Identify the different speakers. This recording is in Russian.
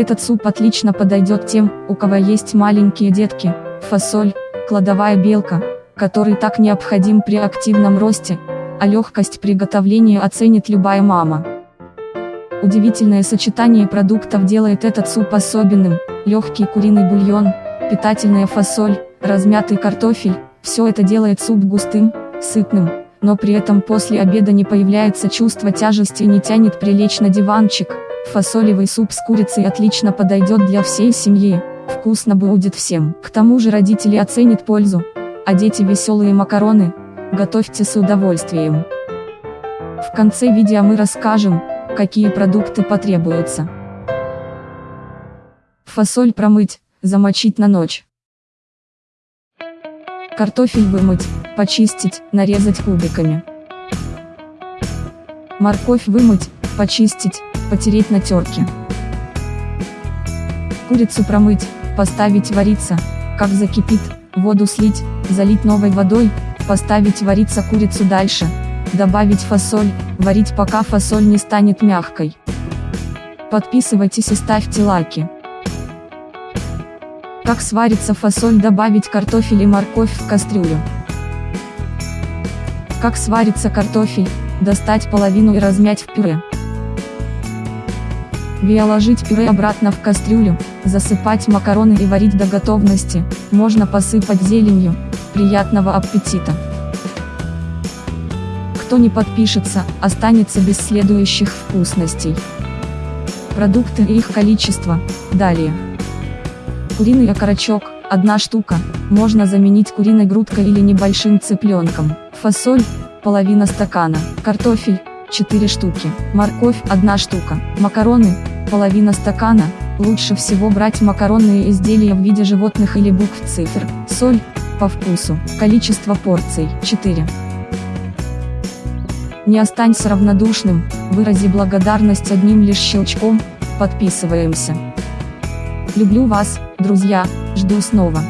Speaker 1: Этот суп отлично подойдет тем, у кого есть маленькие детки, фасоль, кладовая белка, который так необходим при активном росте, а легкость приготовления оценит любая мама. Удивительное сочетание продуктов делает этот суп особенным, легкий куриный бульон, питательная фасоль, размятый картофель, все это делает суп густым, сытным, но при этом после обеда не появляется чувство тяжести и не тянет прилечь на диванчик. Фасолевый суп с курицей отлично подойдет для всей семьи, вкусно будет всем. К тому же родители оценят пользу, а дети веселые макароны, готовьте с удовольствием. В конце видео мы расскажем, какие продукты потребуются. Фасоль промыть, замочить на ночь. Картофель вымыть, почистить, нарезать кубиками. Морковь вымыть, почистить, потереть на терке. Курицу промыть, поставить вариться, как закипит, воду слить, залить новой водой, поставить вариться курицу дальше, добавить фасоль, варить пока фасоль не станет мягкой. Подписывайтесь и ставьте лайки. Как сварится фасоль добавить картофель и морковь в кастрюлю. Как сварится картофель, достать половину и размять в пюре. Виоложить пюре обратно в кастрюлю, засыпать макароны и варить до готовности, можно посыпать зеленью, приятного аппетита! Кто не подпишется, останется без следующих вкусностей. Продукты и их количество, далее. Куриный окорочок, одна штука, можно заменить куриной грудкой или небольшим цыпленком. Фасоль, половина стакана. Картофель, 4 штуки. Морковь, одна штука. Макароны, половина стакана. Лучше всего брать макаронные изделия в виде животных или букв цифр. Соль, по вкусу. Количество порций, 4. Не останься равнодушным, вырази благодарность одним лишь щелчком, подписываемся. Люблю вас, друзья, жду снова.